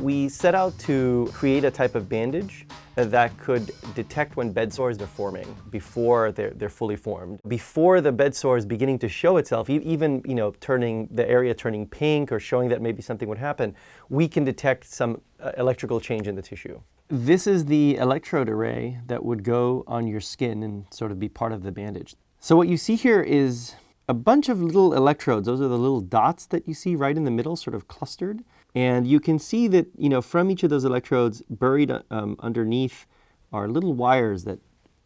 We set out to create a type of bandage that could detect when bed sores are forming before they're, they're fully formed. Before the bed sore is beginning to show itself, even you know, turning the area turning pink or showing that maybe something would happen, we can detect some uh, electrical change in the tissue. This is the electrode array that would go on your skin and sort of be part of the bandage. So what you see here is a bunch of little electrodes. Those are the little dots that you see right in the middle, sort of clustered. And you can see that, you know, from each of those electrodes, buried um, underneath are little wires that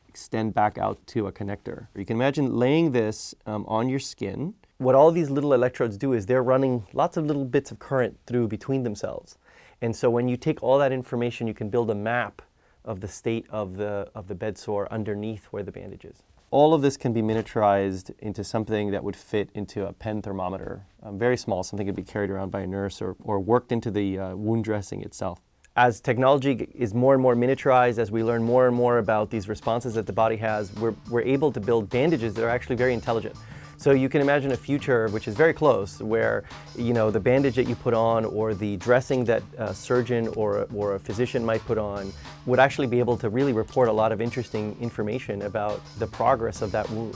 extend back out to a connector. You can imagine laying this um, on your skin. What all these little electrodes do is they're running lots of little bits of current through between themselves. And so when you take all that information, you can build a map of the state of the, of the bed sore underneath where the bandage is. All of this can be miniaturized into something that would fit into a pen thermometer, um, very small, something could be carried around by a nurse or, or worked into the uh, wound dressing itself. As technology is more and more miniaturized, as we learn more and more about these responses that the body has, we're, we're able to build bandages that are actually very intelligent. So you can imagine a future which is very close where you know the bandage that you put on or the dressing that a surgeon or, or a physician might put on would actually be able to really report a lot of interesting information about the progress of that wound.